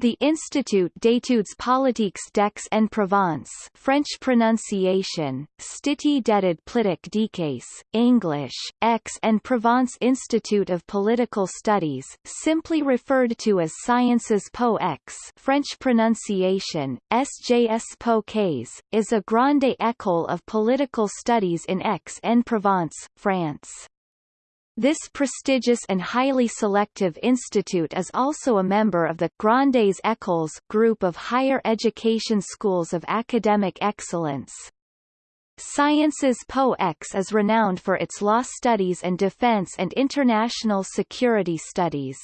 The Institut d'études politiques d'Aix-en-Provence French pronunciation, Stiti d'études politiques d'Aix, English, Aix-en-Provence Institute of Political Studies, simply referred to as Sciences Po Aix French pronunciation, SJS Po Quais, is a grande école of political studies in Aix-en-Provence, France. This prestigious and highly selective institute is also a member of the Grandes Écoles group of higher education schools of academic excellence. Sciences Po Aix is renowned for its law studies and defense and international security studies.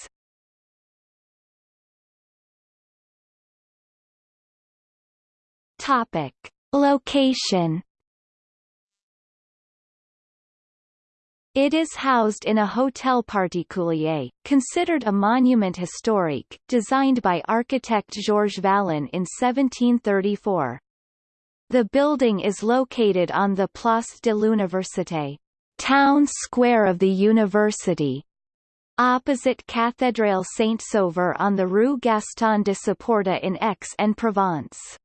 Topic. Location It is housed in a hotel particulier, considered a monument historique, designed by architect Georges Vallon in 1734. The building is located on the Place de l'Université, town square of the university, opposite Cathédrale Saint-Sauveur on the Rue Gaston de Saporta in Aix-en-Provence.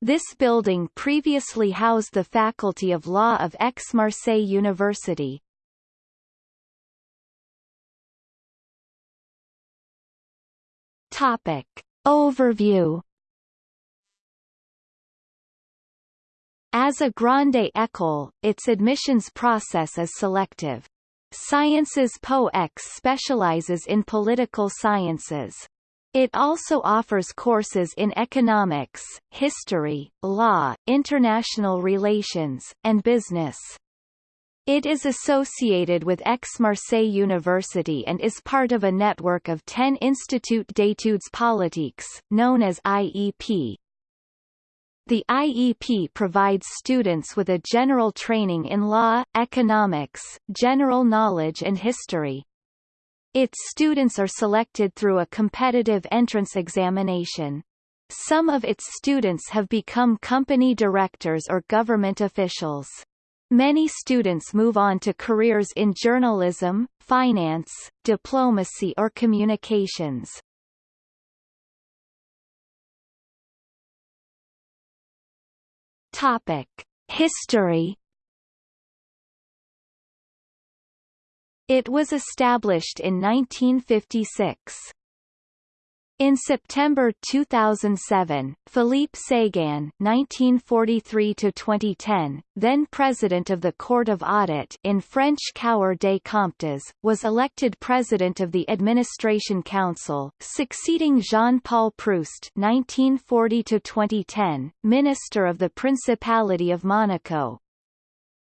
This building previously housed the Faculty of Law of Aix-Marseille University. Topic. Overview As a grande école, its admissions process is selective. Sciences Po Aix specializes in political sciences. It also offers courses in economics, history, law, international relations, and business. It is associated with Aix-Marseille University and is part of a network of 10 Institut d'études politiques, known as IEP. The IEP provides students with a general training in law, economics, general knowledge and history. Its students are selected through a competitive entrance examination. Some of its students have become company directors or government officials. Many students move on to careers in journalism, finance, diplomacy or communications. Topic: History It was established in 1956. In September 2007, Philippe Séguin (1943–2010), then president of the Court of Audit in French Cour des Comptes, was elected president of the Administration Council, succeeding Jean-Paul Proust (1940–2010), minister of the Principality of Monaco.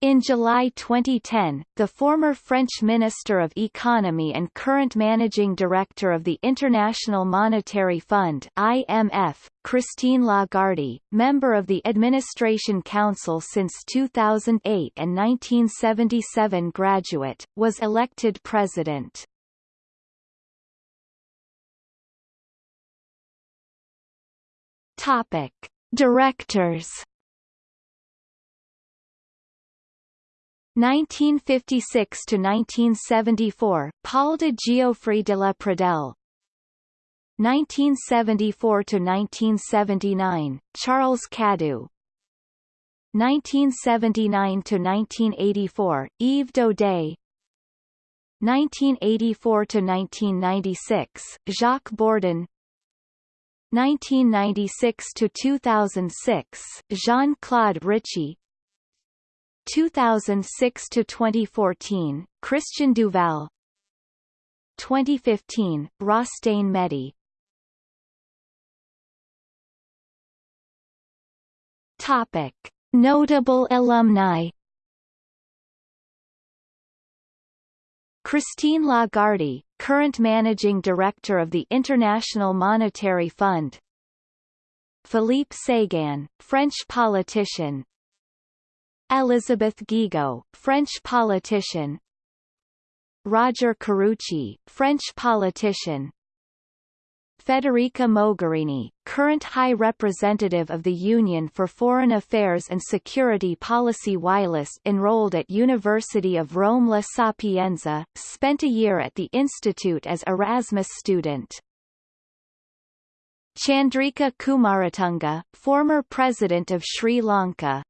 In July 2010, the former French Minister of Economy and current Managing Director of the International Monetary Fund IMF, Christine Lagarde, member of the Administration Council since 2008 and 1977 graduate, was elected president. Topic. Directors 1956 to 1974 Paul de Geouffre de la Pradelle 1974 to 1979 Charles Cadoux 1979 to 1984 Yves Daudet. 1984 to 1996 Jacques Bourdon 1996 to 2006 Jean-Claude Ricci 2006 to 2014, Christian Duval. 2015, Rostane Mehdi. Topic: Notable alumni. Christine Lagarde, current managing director of the International Monetary Fund. Philippe Séguin, French politician, Elizabeth Guigou, French politician. Roger Karoutchi, French politician. Federica Mogherini, current High Representative of the Union for Foreign Affairs and Security Policy Wireless enrolled at University of Rome La Sapienza, spent a year at the institute as Erasmus student. Chandrika Kumaratunga, former President of Sri Lanka